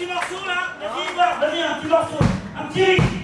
petit morceau là Vas-y, vas-y, un petit morceau. Un petit.